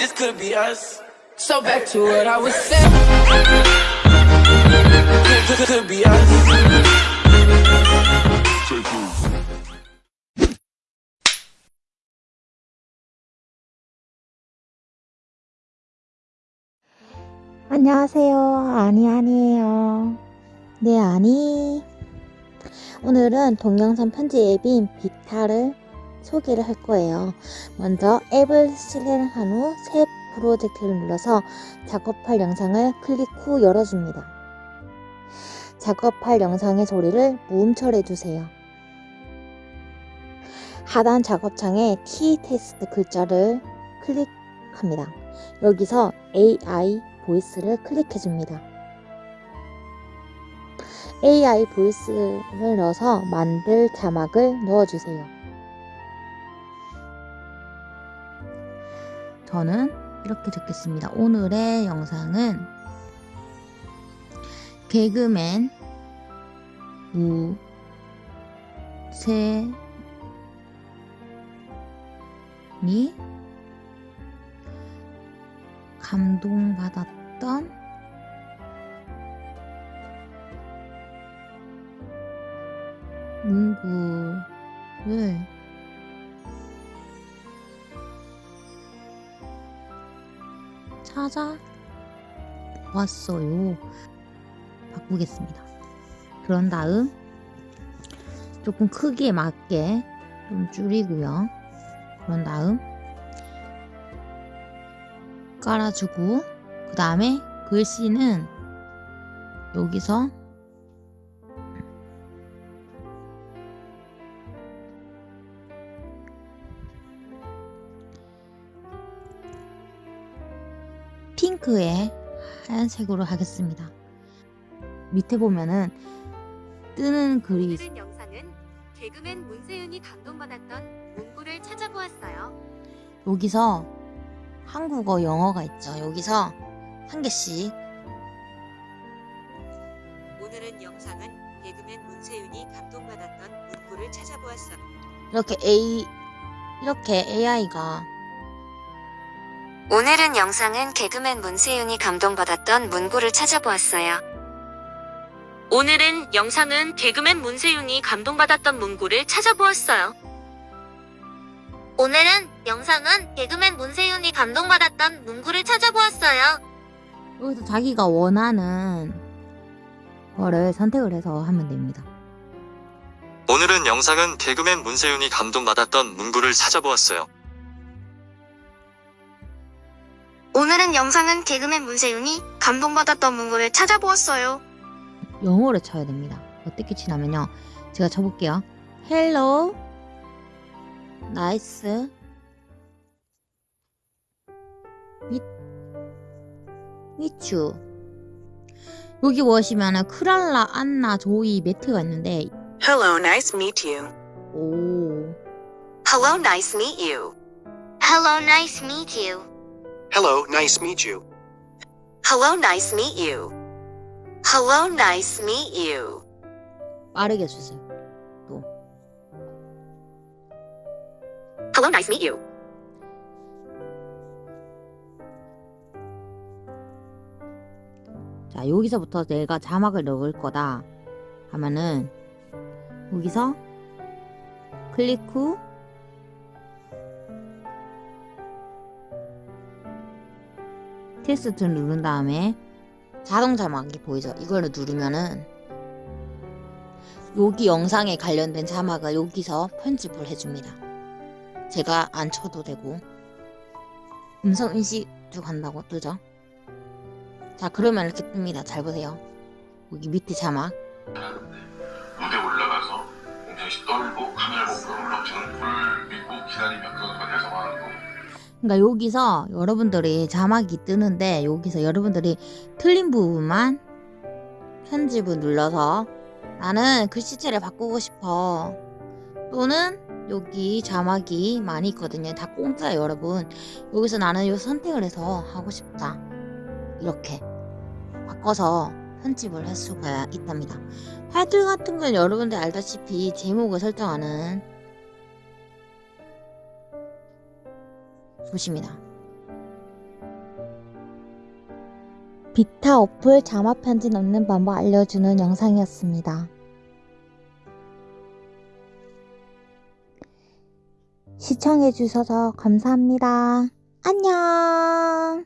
this could be us. So back to what I was saying. Could, could, could be us. 안녕하세요. 아니 아니에요. 네 아니. 오늘은 동영상 편집 앱인 비타를 소개를 할 거예요. 먼저 앱을 실행한 후 새 프로젝트를 눌러서 작업할 영상을 클릭 후 열어줍니다. 작업할 영상의 소리를 무음처리해 주세요. 하단 작업창에 키 테스트 글자를 클릭합니다. 여기서 AI 보이스를 클릭해 줍니다. AI 보이스를 넣어서 만들 자막을 넣어주세요. 저는 이렇게 적겠습니다. 오늘의 영상은 개그맨 무세니 감동받았던 문구를 찾아왔어요. 바꾸겠습니다. 그런 다음 조금 크기에 맞게 좀 줄이고요. 그런 다음 깔아주고 그 다음에 글씨는 여기서 핑크에 하얀색으로 하겠습니다. 밑에 보면은 뜨는 글이 있- 오늘은 영상은 개그맨 문세윤이 감동받았던 문구를 찾아보았어요. 여기서 한국어 영어가 있죠. 여기서 한 개씩 오늘은 영상은 개그맨 문세윤이 감동받았던 문구를 찾아보았어. 이렇게 A 이렇게 AI가 오늘은 영상은 개그맨 문세윤이 감동받았던 문구를 찾아보았어요. 오늘은 영상은 개그맨 문세윤이 감동받았던 문구를 찾아보았어요. 오늘은 영상은 개그맨 문세윤이 감동받았던 문구를 찾아보았어요. 여기서 자기가 원하는 거를 선택을 해서 하면 됩니다. 오늘은 영상은 개그맨 문세윤이 감동받았던 문구를 찾아보았어요. 오늘은 영상은 개그맨 문세윤이 감동받았던 문구를 찾아보았어요. 영어를 쳐야 됩니다. 어떻게 치냐면요. 제가 쳐볼게요. Hello, nice, meet, meet you. 여기 보시면은 크랄라, 안나, 조이, 매트가 있는데 Hello, nice meet you. 오 Hello, nice meet you. Hello, nice meet you. Hello, nice meet you. Hello, nice meet you. Hello, nice meet you. 빠르게 주세요. 또 Hello, nice meet you. 자, 여기서부터 내가 자막을 넣을 거다 하면은 여기서 클릭 후 테스트 누른 다음에 자동 자막이 보이죠? 이거를 누르면은 여기 영상에 관련된 자막을 여기서 편집을 해줍니다. 제가 안 쳐도 되고 음성 인식 쭉 한다고 뜨죠? 자 그러면 이렇게 뜹니다 잘 보세요 여기 밑에 자막 무대 올라가서 공정씨 떨고 카메라 보고 울렁증은 불 믿고 기다리면 그것만 해석하는 거. 그러니까 여기서 여러분들이 자막이 뜨는데 여기서 여러분들이 틀린 부분만 편집을 눌러서 나는 글씨체를 바꾸고 싶어. 또는 여기 자막이 많이 있거든요. 다 공짜예요 여러분. 여기서 나는 이 선택을 해서 하고 싶다. 이렇게 바꿔서 편집을 할 수가 있답니다. 타이틀 같은 건 여러분들 알다시피 제목을 설정하는 보십니다. 비타 어플 자막 편지 넣는 방법 알려주는 영상이었습니다. 시청해주셔서 감사합니다. 안녕!